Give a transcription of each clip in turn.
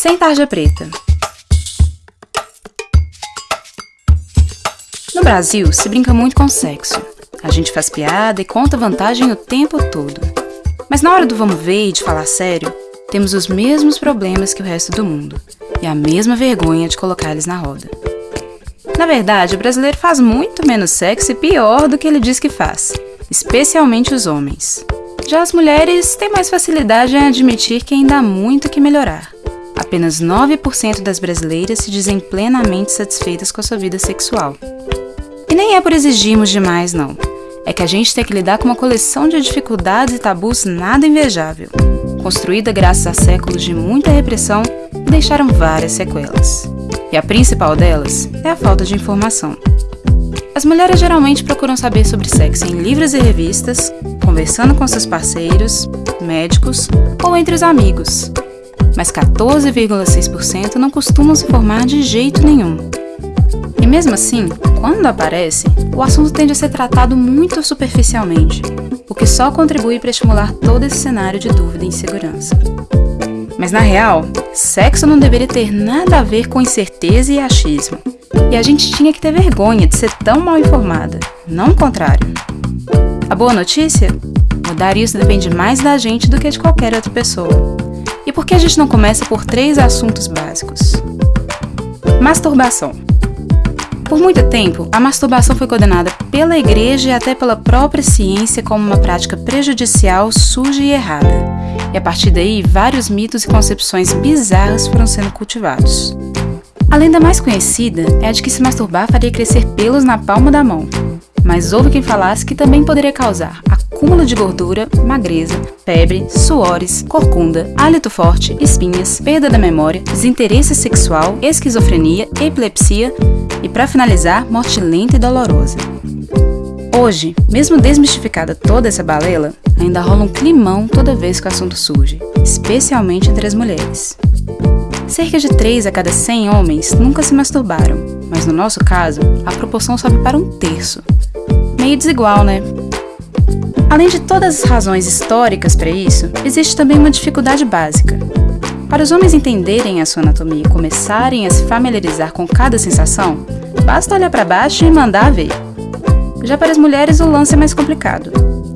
Sem tarja preta. No Brasil, se brinca muito com sexo. A gente faz piada e conta vantagem o tempo todo. Mas na hora do vamos ver e de falar sério, temos os mesmos problemas que o resto do mundo e a mesma vergonha de colocar eles na roda. Na verdade, o brasileiro faz muito menos sexo e pior do que ele diz que faz, especialmente os homens. Já as mulheres têm mais facilidade em admitir que ainda há muito que melhorar. Apenas 9% das brasileiras se dizem plenamente satisfeitas com a sua vida sexual. E nem é por exigirmos demais, não. É que a gente tem que lidar com uma coleção de dificuldades e tabus nada invejável, construída graças a séculos de muita repressão e deixaram várias sequelas. E a principal delas é a falta de informação. As mulheres geralmente procuram saber sobre sexo em livros e revistas, conversando com seus parceiros, médicos ou entre os amigos. Mas 14,6% não costumam se informar de jeito nenhum. E mesmo assim, quando aparece, o assunto tende a ser tratado muito superficialmente, o que só contribui para estimular todo esse cenário de dúvida e insegurança. Mas na real, sexo não deveria ter nada a ver com incerteza e achismo. E a gente tinha que ter vergonha de ser tão mal informada, não o contrário. A boa notícia? Mudar isso depende mais da gente do que de qualquer outra pessoa. E por que a gente não começa por três assuntos básicos? Masturbação. Por muito tempo, a masturbação foi condenada pela igreja e até pela própria ciência como uma prática prejudicial, suja e errada e a partir daí vários mitos e concepções bizarras foram sendo cultivados. A lenda mais conhecida é a de que se masturbar faria crescer pelos na palma da mão, mas houve quem falasse que também poderia causar acúmulo de gordura, magreza, febre, suores, corcunda, hálito forte, espinhas, perda da memória, desinteresse sexual, esquizofrenia, epilepsia e, para finalizar, morte lenta e dolorosa. Hoje, mesmo desmistificada toda essa balela, ainda rola um climão toda vez que o assunto surge, especialmente entre as mulheres. Cerca de 3 a cada 100 homens nunca se masturbaram, mas no nosso caso, a proporção sobe para um terço. Meio desigual, né? Além de todas as razões históricas para isso, existe também uma dificuldade básica. Para os homens entenderem a sua anatomia e começarem a se familiarizar com cada sensação, basta olhar para baixo e mandar ver. Já para as mulheres, o lance é mais complicado.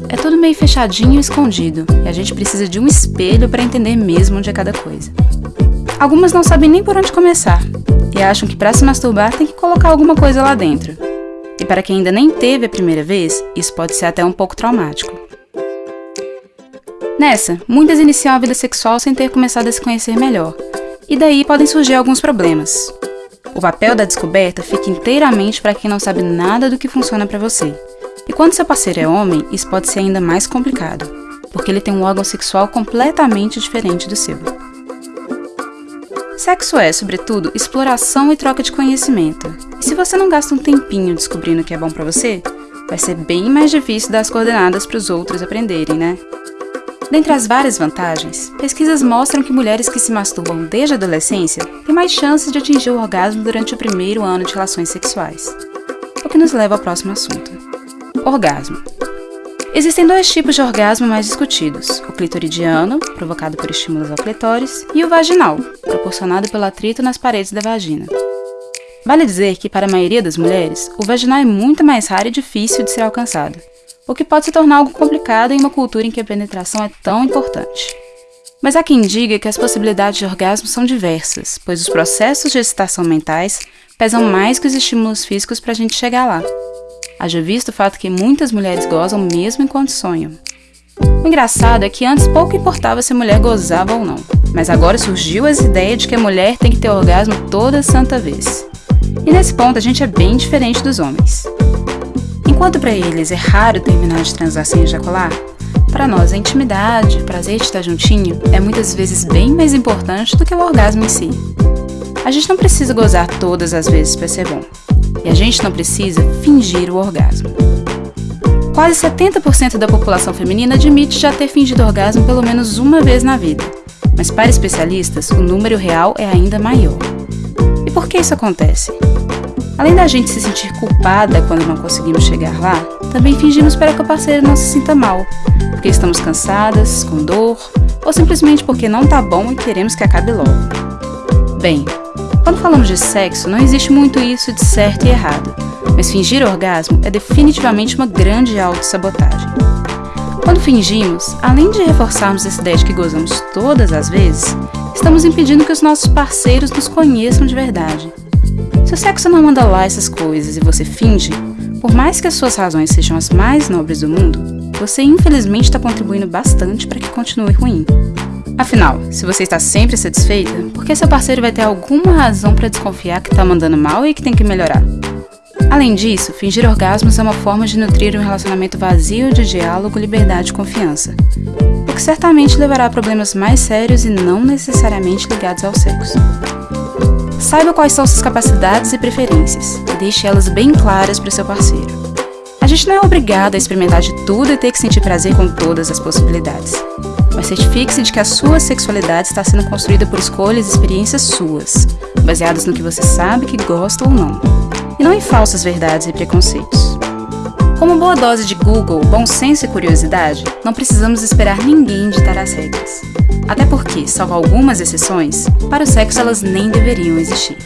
É tudo meio fechadinho e escondido, e a gente precisa de um espelho para entender mesmo onde é cada coisa. Algumas não sabem nem por onde começar, e acham que para se masturbar tem que colocar alguma coisa lá dentro. E para quem ainda nem teve a primeira vez, isso pode ser até um pouco traumático. Nessa, muitas iniciam a vida sexual sem ter começado a se conhecer melhor, e daí podem surgir alguns problemas. O papel da descoberta fica inteiramente para quem não sabe nada do que funciona para você. E quando seu parceiro é homem, isso pode ser ainda mais complicado, porque ele tem um órgão sexual completamente diferente do seu. Sexo é, sobretudo, exploração e troca de conhecimento. E se você não gasta um tempinho descobrindo o que é bom para você, vai ser bem mais difícil dar as coordenadas para os outros aprenderem, né? Dentre as várias vantagens, pesquisas mostram que mulheres que se masturbam desde a adolescência têm mais chances de atingir o orgasmo durante o primeiro ano de relações sexuais. O que nos leva ao próximo assunto: orgasmo. Existem dois tipos de orgasmo mais discutidos: o clitoridiano, provocado por estímulos ao clitóris, e o vaginal, proporcionado pelo atrito nas paredes da vagina. Vale dizer que, para a maioria das mulheres, o vaginal é muito mais raro e difícil de ser alcançado o que pode se tornar algo complicado em uma cultura em que a penetração é tão importante. Mas há quem diga que as possibilidades de orgasmo são diversas, pois os processos de excitação mentais pesam mais que os estímulos físicos para a gente chegar lá. Haja visto o fato que muitas mulheres gozam mesmo enquanto sonham. O engraçado é que antes pouco importava se a mulher gozava ou não, mas agora surgiu essa ideia de que a mulher tem que ter orgasmo toda santa vez. E nesse ponto a gente é bem diferente dos homens. Enquanto para eles é raro terminar de transar sem ejacular, para nós a intimidade, o prazer de estar juntinho é muitas vezes bem mais importante do que o orgasmo em si. A gente não precisa gozar todas as vezes para ser bom. E a gente não precisa fingir o orgasmo. Quase 70% da população feminina admite já ter fingido orgasmo pelo menos uma vez na vida. Mas para especialistas, o número real é ainda maior. E por que isso acontece? Além da gente se sentir culpada quando não conseguimos chegar lá, também fingimos para que o parceiro não se sinta mal, porque estamos cansadas, com dor, ou simplesmente porque não tá bom e queremos que acabe logo. Bem, quando falamos de sexo, não existe muito isso de certo e errado, mas fingir orgasmo é definitivamente uma grande autossabotagem. Quando fingimos, além de reforçarmos essa ideia de que gozamos todas as vezes, estamos impedindo que os nossos parceiros nos conheçam de verdade. Se o sexo não manda lá essas coisas e você finge, por mais que as suas razões sejam as mais nobres do mundo, você infelizmente está contribuindo bastante para que continue ruim. Afinal, se você está sempre satisfeita, por que seu parceiro vai ter alguma razão para desconfiar que está mandando mal e que tem que melhorar? Além disso, fingir orgasmos é uma forma de nutrir um relacionamento vazio de diálogo, liberdade e confiança, o que certamente levará a problemas mais sérios e não necessariamente ligados ao sexo. Saiba quais são suas capacidades e preferências e deixe elas bem claras para seu parceiro. A gente não é obrigado a experimentar de tudo e ter que sentir prazer com todas as possibilidades mas certifique-se de que a sua sexualidade está sendo construída por escolhas e experiências suas, baseadas no que você sabe que gosta ou não, e não em falsas verdades e preconceitos. Com uma boa dose de Google, bom senso e curiosidade, não precisamos esperar ninguém ditar as regras. Até porque, salvo algumas exceções, para o sexo elas nem deveriam existir.